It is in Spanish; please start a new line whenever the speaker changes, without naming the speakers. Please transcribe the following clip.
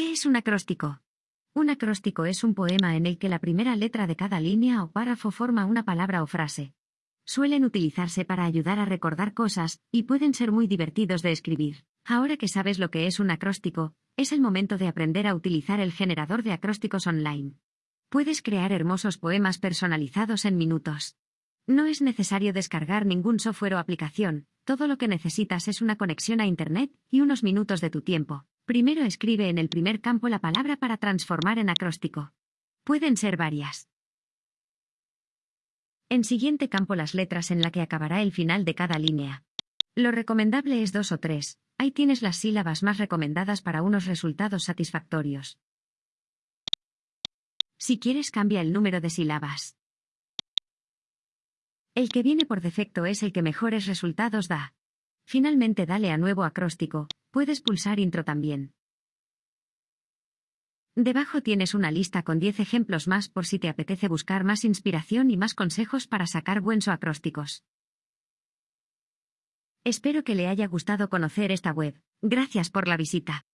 ¿Qué es un acróstico? Un acróstico es un poema en el que la primera letra de cada línea o párrafo forma una palabra o frase. Suelen utilizarse para ayudar a recordar cosas, y pueden ser muy divertidos de escribir. Ahora que sabes lo que es un acróstico, es el momento de aprender a utilizar el generador de acrósticos online. Puedes crear hermosos poemas personalizados en minutos. No es necesario descargar ningún software o aplicación, todo lo que necesitas es una conexión a Internet y unos minutos de tu tiempo. Primero escribe en el primer campo la palabra para transformar en acróstico. Pueden ser varias. En siguiente campo las letras en la que acabará el final de cada línea. Lo recomendable es dos o tres, ahí tienes las sílabas más recomendadas para unos resultados satisfactorios. Si quieres cambia el número de sílabas. El que viene por defecto es el que mejores resultados da. Finalmente dale a nuevo acróstico, puedes pulsar intro también. Debajo tienes una lista con 10 ejemplos más por si te apetece buscar más inspiración y más consejos para sacar buenos acrósticos. Espero que le haya gustado conocer esta web. Gracias por la visita.